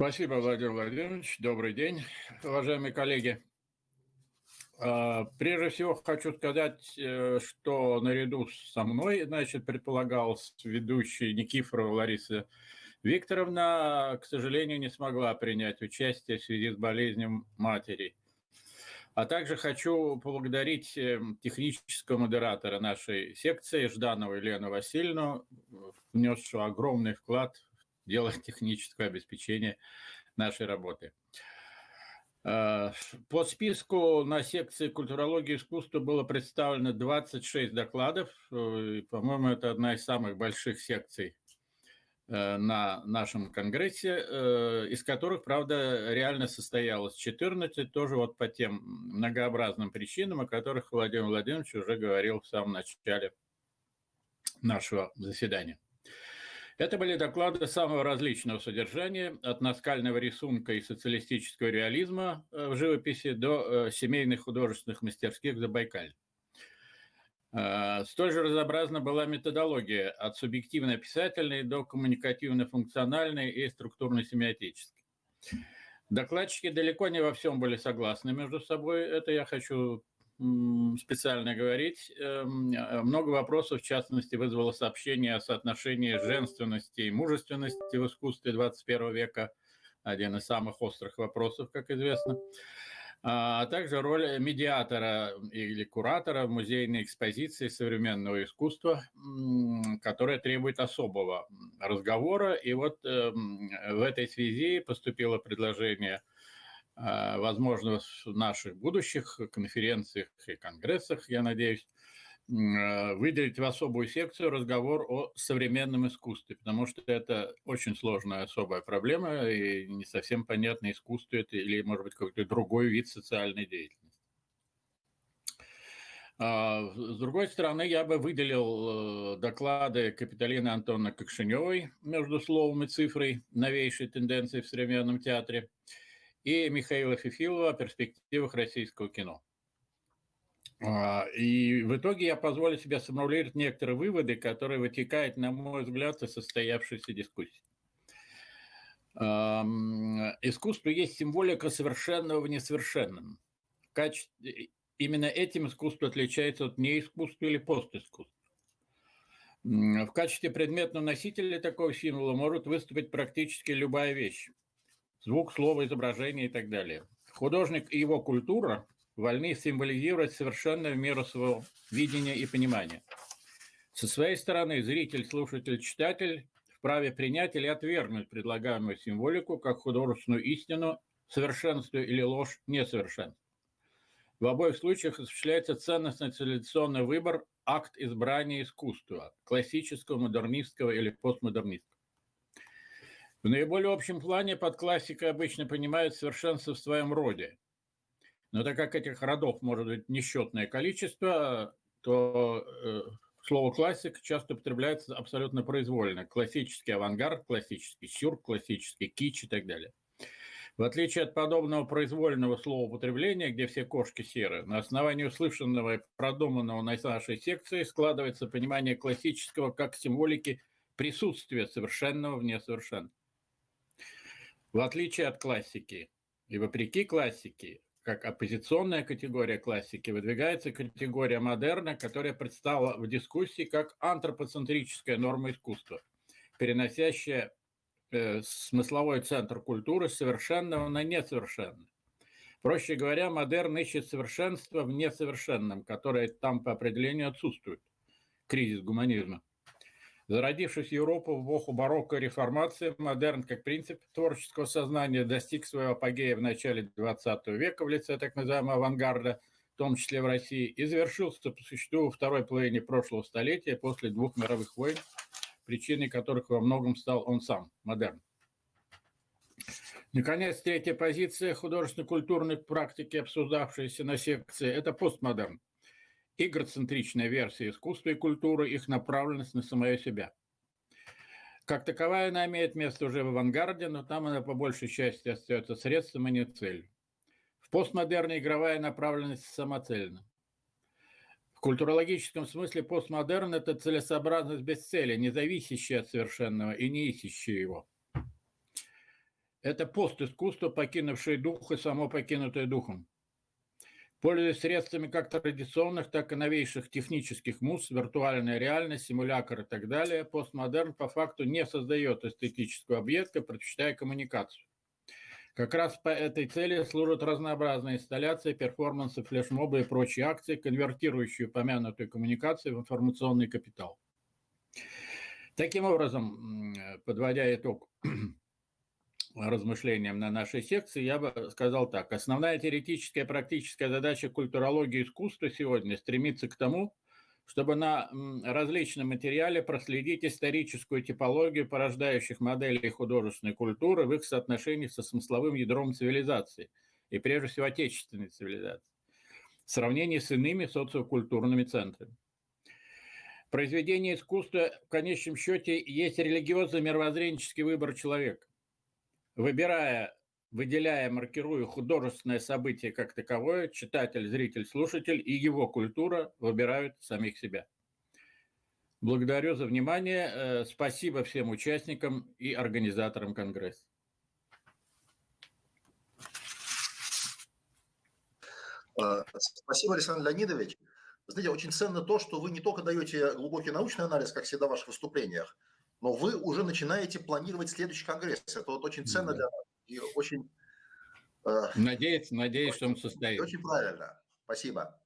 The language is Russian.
Спасибо, Владимир Владимирович. Добрый день, уважаемые коллеги. А, прежде всего хочу сказать, э, что наряду со мной, значит, предполагалось ведущий Никифорова Лариса Викторовна, к сожалению, не смогла принять участие в связи с болезнью матери. А также хочу поблагодарить э, технического модератора нашей секции Жданову Елену Васильевну, внесшую огромный вклад дело технического обеспечения нашей работы. Э, по списку на секции культурологии и искусства было представлено 26 докладов. Э, по-моему, это одна из самых больших секций э, на нашем конгрессе, из которых, правда, реально состоялось 14, тоже вот по тем многообразным причинам, о которых Владимир Владимирович уже говорил в самом начале нашего заседания. Это были доклады самого различного содержания, от наскального рисунка и социалистического реализма э, в живописи до э, семейных художественных мастерских в Забайкале. Э, столь же разнообразна была методология от субъективно-описательной до коммуникативно-функциональной и структурно-семиотической. Докладчики далеко не во всем были согласны между собой. Это я хочу специально говорить. Эм, много вопросов, в частности, вызвало сообщение о соотношении женственности и мужественности в искусстве 21 века. Один из самых острых вопросов, как известно. А, а также роль медиатора или куратора в музейной экспозиции современного искусства, которая требует особого разговора. И вот эм, в этой связи поступило предложение – а, возможно, в наших будущих конференциях и конгрессах, я надеюсь, а, выделить в особую секцию разговор о современном искусстве, потому что это очень сложная особая проблема, и не совсем понятно, искусство это или, может быть, какой-то другой вид социальной деятельности. А, с другой стороны, я бы выделил э, доклады Капиталины Антонны Кокшиневой «Между словом и цифрой. Новейшие тенденции в современном театре», и Михаила Фифилова о перспективах российского кино. А, и в итоге я позволю себе сформулировать некоторые выводы, которые вытекают, на мой взгляд, из состоявшейся дискуссии. Искусство есть символика совершенного в несовершенном. Именно этим искусство отличается от неискусства или постискусства. В качестве предметного носителя такого символа может выступить практически любая вещь звук, слово, изображение и так далее. Художник и его культура вольны символизировать совершенно в меру своего видения и понимания. Со своей стороны зритель, слушатель, читатель вправе принять или отвергнуть предлагаемую символику как художественную истину, совершенство или ложь несовершенства. В обоих случаях осуществляется ценностно-цивилизационный выбор, акт избрания искусства, классического, модернистского или постмодернистского. В наиболее общем плане под классикой обычно понимают совершенство в своем роде. Но так как этих родов может быть несчетное количество, то э, слово «классик» часто употребляется абсолютно произвольно. Классический авангард, классический сюр, классический кич и так далее. В отличие от подобного произвольного слова употребления, где все кошки серы, на основании услышанного и продуманного на нашей секции складывается понимание классического как символики присутствия совершенного в несовершенном. В отличие от классики и вопреки классике, как оппозиционная категория классики, выдвигается категория модерна, которая предстала в дискуссии как антропоцентрическая норма искусства, переносящая э, смысловой центр культуры совершенного на несовершенное. Проще говоря, модерн ищет совершенство в несовершенном, которое там по определению отсутствует. Кризис гуманизма. Зародившись в Европу в эпоху барокко и реформации, модерн как принцип творческого сознания достиг своего апогея в начале XX века в лице так называемого авангарда, в том числе в России, и завершился по существу во второй половине прошлого столетия после двух мировых войн, причиной которых во многом стал он сам, модерн. Наконец, третья позиция художественно-культурной практики, обсуждавшаяся на секции, это постмодерн игроцентричная версия искусства и культуры, их направленность на самое себя. Как таковая она имеет место уже в авангарде, но там она по большей части остается средством, а не целью. В постмодерне игровая направленность самоцельна. В культурологическом смысле постмодерн – это целесообразность без цели, не зависящая от совершенного и не ищущая его. – это постискусство, покинувшее дух и само покинутое духом. Пользуясь средствами как традиционных, так и новейших технических муз, виртуальная реальность, симулятор и так далее, постмодерн по факту не создает эстетического объекта, предпочитая коммуникацию. Как раз по этой цели служат разнообразные инсталляции, перформансы, флешмобы и прочие акции, конвертирующие упомянутую коммуникацию в информационный капитал. Таким образом, подводя итог размышлениям на нашей секции, я бы сказал так. Основная теоретическая и практическая задача культурологии искусства сегодня стремится к тому, чтобы на различном материале проследить историческую типологию порождающих моделей художественной культуры в их соотношении со смысловым ядром цивилизации, и прежде всего отечественной цивилизации, в сравнении с иными социокультурными центрами. Произведение искусства в конечном счете есть религиозный мировоззренческий выбор человека. Выбирая выделяя, маркируя художественное событие как таковое, читатель, зритель, слушатель и его культура выбирают самих себя. Благодарю за внимание. Э, спасибо всем участникам и организаторам Конгресса. А, спасибо, Александр Леонидович. Знаете, очень ценно то, что вы не только даете глубокий научный анализ, как всегда в ваших выступлениях, но вы уже начинаете планировать следующий конгресс. Это вот очень ценно для нас и очень... Э, надеюсь, надеюсь, что он состоится. Очень правильно. Спасибо.